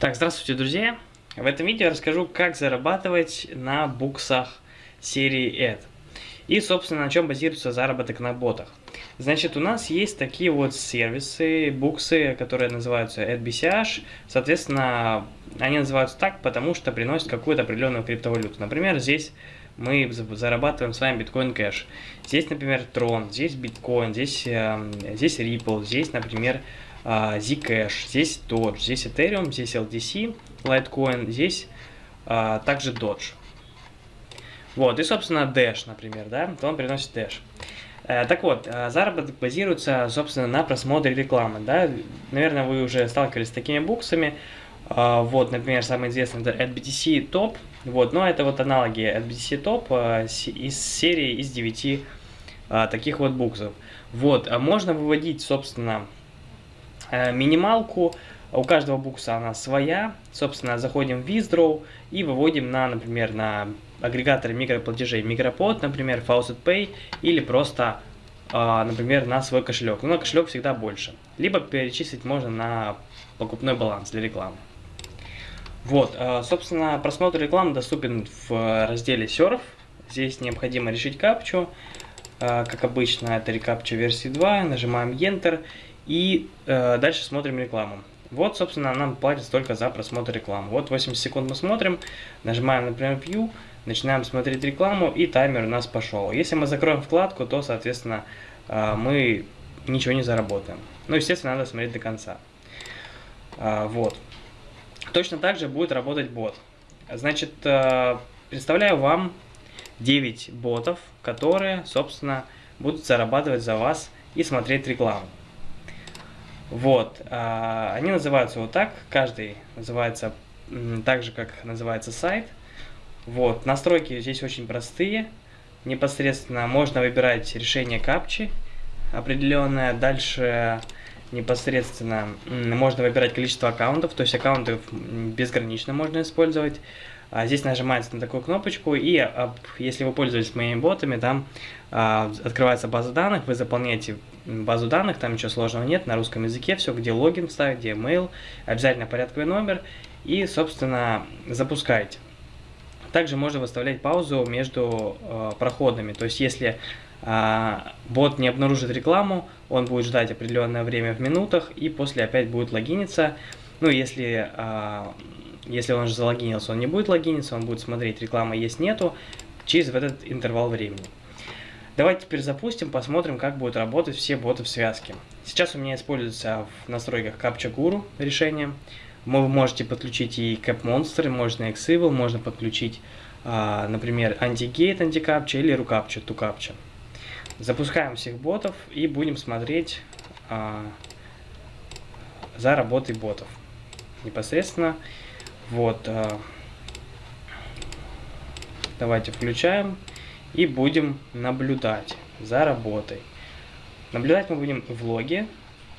Так, здравствуйте, друзья! В этом видео я расскажу, как зарабатывать на буксах серии ED. И, собственно, на чем базируется заработок на ботах. Значит, у нас есть такие вот сервисы, буксы, которые называются AdBCH. Соответственно, они называются так, потому что приносят какую-то определенную криптовалюту. Например, здесь мы зарабатываем с вами биткоин кэш. Здесь, например, Tron, здесь биткоин, здесь, э, здесь Ripple, здесь, например, Zcash, здесь Doge, здесь Ethereum, здесь LTC, Litecoin, здесь а, также Doge. Вот, и, собственно, Dash, например, да, то он приносит Dash. Э, так вот, э, заработок базируется, собственно, на просмотре рекламы, да, наверное, вы уже сталкивались с такими буксами, э, вот, например, самый известный это AdBTC Top, вот, но это вот аналоги AdBTC Top из серии из 9 таких вот буксов. Вот, а можно выводить, собственно, Э, минималку. У каждого букса она своя. Собственно, заходим в Withdraw и выводим на, например, на агрегаторы микроплатежей Micropod, например, Faucet Pay или просто, э, например, на свой кошелек. Но кошелек всегда больше. Либо перечислить можно на покупной баланс для рекламы. Вот, э, собственно, просмотр рекламы доступен в разделе Surf. Здесь необходимо решить капчу. Как обычно, это рекапча версии 2. Нажимаем Enter и э, дальше смотрим рекламу. Вот, собственно, нам платят только за просмотр рекламы. Вот 80 секунд мы смотрим, нажимаем, например, View, начинаем смотреть рекламу, и таймер у нас пошел. Если мы закроем вкладку, то, соответственно, э, мы ничего не заработаем. Ну, естественно, надо смотреть до конца. Э, вот. Точно так же будет работать бот. Значит, э, представляю вам 9 ботов, которые, собственно, будут зарабатывать за вас и смотреть рекламу. Вот, а, они называются вот так, каждый называется так же, как называется сайт. Вот, настройки здесь очень простые. Непосредственно можно выбирать решение капчи определенное. Дальше непосредственно можно выбирать количество аккаунтов, то есть аккаунтов безгранично можно использовать. А здесь нажимается на такую кнопочку, и если вы пользуетесь моими ботами, там а, открывается база данных, вы заполняете базу данных, там ничего сложного нет, на русском языке все, где логин ставить, где email, обязательно порядковый номер, и, собственно, запускаете. Также можно выставлять паузу между э, проходами, то есть если э, бот не обнаружит рекламу, он будет ждать определенное время в минутах, и после опять будет логиниться. Ну, если э, если он же залогинился, он не будет логиниться, он будет смотреть, реклама есть, нету, через этот интервал времени. Давайте теперь запустим, посмотрим, как будут работать все боты в связке. Сейчас у меня используется в настройках Captcha Guru решение. Вы можете подключить и Cap Monster, можно Xevil, можно подключить, а, например, Anti-Gate, Anti-Captcha или RuCaptcha, ToCaptcha. Запускаем всех ботов и будем смотреть а, за работой ботов. Непосредственно вот. Э, давайте включаем и будем наблюдать за работой. Наблюдать мы будем в логе,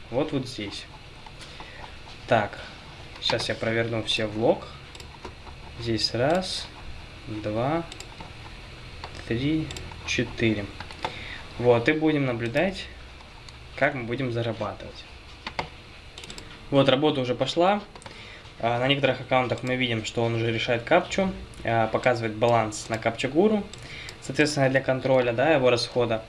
вот вот здесь. Так, сейчас я проверну все в лог. Здесь раз, два, три, четыре. Вот, и будем наблюдать, как мы будем зарабатывать. Вот, работа уже пошла. А, на некоторых аккаунтах мы видим, что он уже решает капчу, а, показывает баланс на капча гуру, соответственно, для контроля да, его расхода.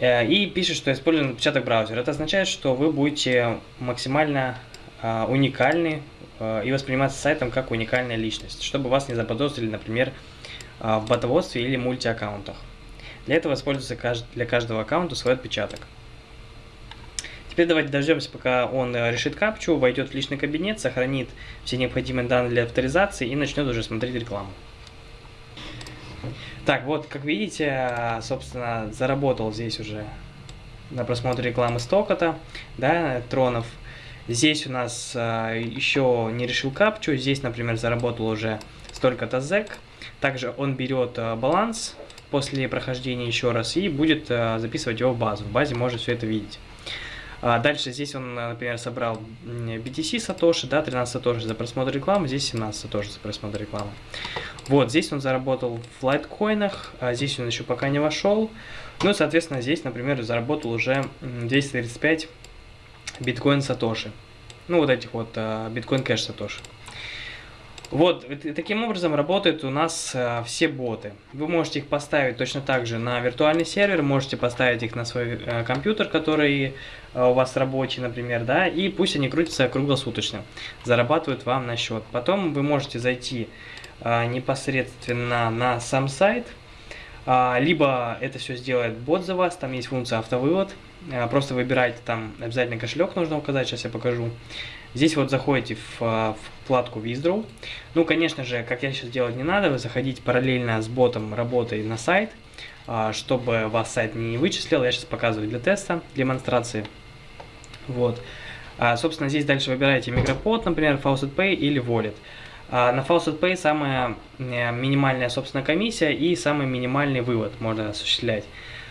Э, и пишет, что используем отпечаток браузера. Это означает, что вы будете максимально а, уникальны и восприниматься сайтом как уникальная личность, чтобы вас не заподозрили, например, в ботоводстве или мультиаккаунтах. Для этого используется для каждого аккаунта свой отпечаток. Теперь давайте дождемся, пока он э, решит капчу, войдет в личный кабинет, сохранит все необходимые данные для авторизации и начнет уже смотреть рекламу. Так, вот, как видите, собственно, заработал здесь уже на просмотр рекламы Стокота, да, тронов. Здесь у нас э, еще не решил капчу, здесь, например, заработал уже столько-то зэк. Также он берет э, баланс после прохождения еще раз и будет э, записывать его в базу. В базе можно все это видеть. А дальше здесь он, например, собрал BTC Сатоши, да, 13 Сатоши за просмотр рекламы, здесь 17 Сатоши за просмотр рекламы. Вот, здесь он заработал в лайткоинах, а здесь он еще пока не вошел. Ну и, соответственно, здесь, например, заработал уже 235 биткоин Сатоши. Ну, вот этих вот Bitcoin Cash Satoshi. Вот, таким образом работают у нас э, все боты. Вы можете их поставить точно так же на виртуальный сервер, можете поставить их на свой э, компьютер, который э, у вас рабочий, например, да, и пусть они крутятся круглосуточно, зарабатывают вам на счет. Потом вы можете зайти э, непосредственно на сам сайт, э, либо это все сделает бот за вас, там есть функция автовывод, э, просто выбирайте там, обязательно кошелек нужно указать, сейчас я покажу. Здесь вот заходите в, в вкладку Withdraw. Ну, конечно же, как я сейчас делать не надо, вы заходите параллельно с ботом работой на сайт, а, чтобы вас сайт не вычислил. Я сейчас показываю для теста, демонстрации. Вот. А, собственно, здесь дальше выбираете микропод, например, Faucet Pay или Wallet. А, на Faucet Pay самая э, минимальная, собственно, комиссия и самый минимальный вывод можно осуществлять.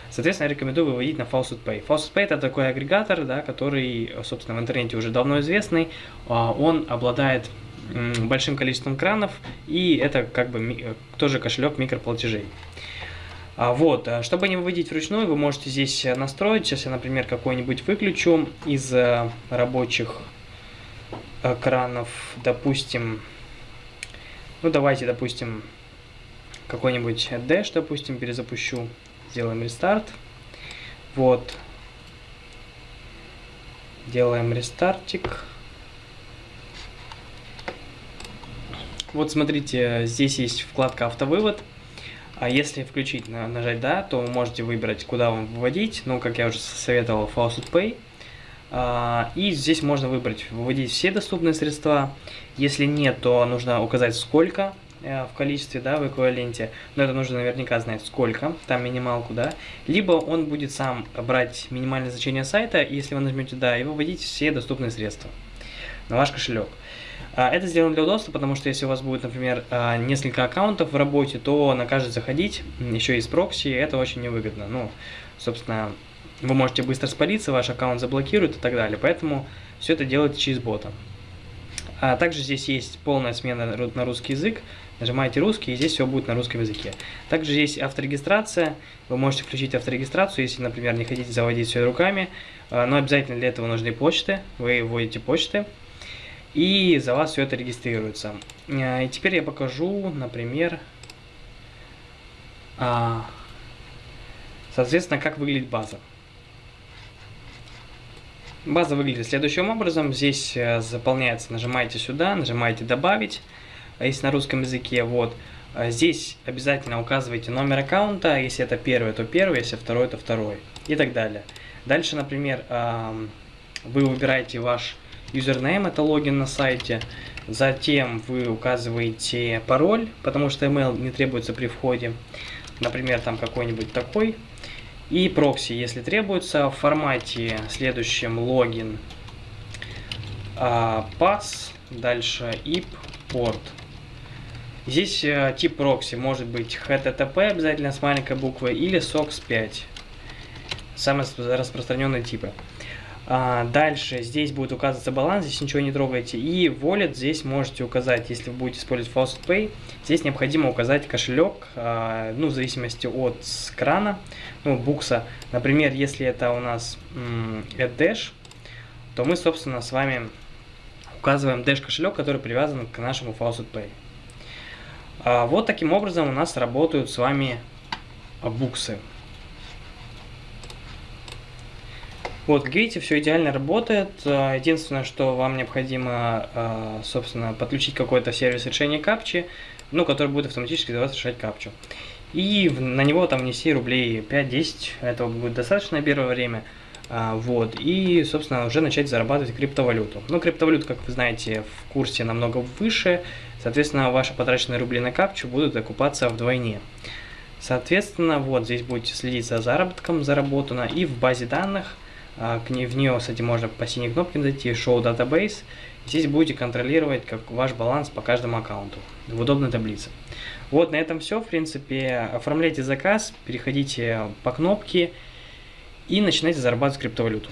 Соответственно, я рекомендую выводить на Faucet Pay. Faucet Pay это такой агрегатор, да, который, собственно, в интернете уже давно известный. А, он обладает большим количеством кранов, и это как бы тоже кошелек микроплатежей. А вот, а чтобы не выводить вручную, вы можете здесь настроить. Сейчас я, например, какой-нибудь выключу из э, рабочих кранов, допустим, ну давайте, допустим, какой-нибудь Dash, допустим, перезапущу. Сделаем рестарт. Вот. Делаем рестартик. Вот смотрите, здесь есть вкладка автовывод. А если включить, нажать «Да», то вы можете выбрать, куда вам выводить. Ну, как я уже советовал, Faucet Pay. А, и здесь можно выбрать, выводить все доступные средства. Если нет, то нужно указать сколько. Э, в количестве, да, в эквиваленте, но это нужно наверняка знать сколько, там минималку, да, либо он будет сам брать минимальное значение сайта, и если вы нажмете «Да», и выводить все доступные средства на ваш кошелек. А, это сделано для удобства, потому что если у вас будет, например, а, несколько аккаунтов в работе, то на каждый заходить, еще из прокси, это очень невыгодно. Ну, собственно, вы можете быстро спалиться, ваш аккаунт заблокируют и так далее. Поэтому все это делайте через бота. А также здесь есть полная смена на русский язык. Нажимаете русский, и здесь все будет на русском языке. Также есть авторегистрация. Вы можете включить авторегистрацию, если, например, не хотите заводить все руками. А, но обязательно для этого нужны почты. Вы вводите почты. И за вас все это регистрируется. А, и теперь я покажу, например, а, соответственно, как выглядит база. База выглядит следующим образом. Здесь э, заполняется, нажимаете сюда, нажимаете «Добавить», а если на русском языке, вот. А здесь обязательно указывайте номер аккаунта, если это первый, то первый, если второй, то второй и так далее. Дальше, например, вы выбираете ваш юзернейм, это логин на сайте, затем вы указываете пароль, потому что email не требуется при входе, например, там какой-нибудь такой, и прокси, если требуется, в формате следующем логин, а, pass, дальше IP, порт. Здесь э, тип прокси может быть HTTP обязательно с маленькой буквы или SOX 5. Самые распространенные типы. А, дальше здесь будет указываться баланс, здесь ничего не трогайте. И wallet здесь можете указать, если вы будете использовать Faucet здесь необходимо указать кошелек, а, ну, в зависимости от крана, ну, букса. Например, если это у нас AdDash, то мы, собственно, с вами указываем Dash кошелек, который привязан к нашему Faucet. А, вот таким образом у нас работают с вами буксы. Вот, как видите, все идеально работает. А, единственное, что вам необходимо, а, собственно, подключить какой-то сервис решения капчи, ну, который будет автоматически за вас решать капчу. И на него там внести рублей 5-10, этого будет достаточно на первое время. Вот, и, собственно, уже начать зарабатывать криптовалюту. Ну, криптовалюта, как вы знаете, в курсе намного выше, Соответственно, ваши потраченные рубли на капчу будут окупаться вдвойне. Соответственно, вот здесь будете следить за заработком заработано и в базе данных, к ней, в нее, кстати, можно по синей кнопке зайти, Show Database. Здесь будете контролировать как ваш баланс по каждому аккаунту в удобной таблице. Вот, на этом все, в принципе. Оформляйте заказ, переходите по кнопке и начинайте зарабатывать криптовалюту.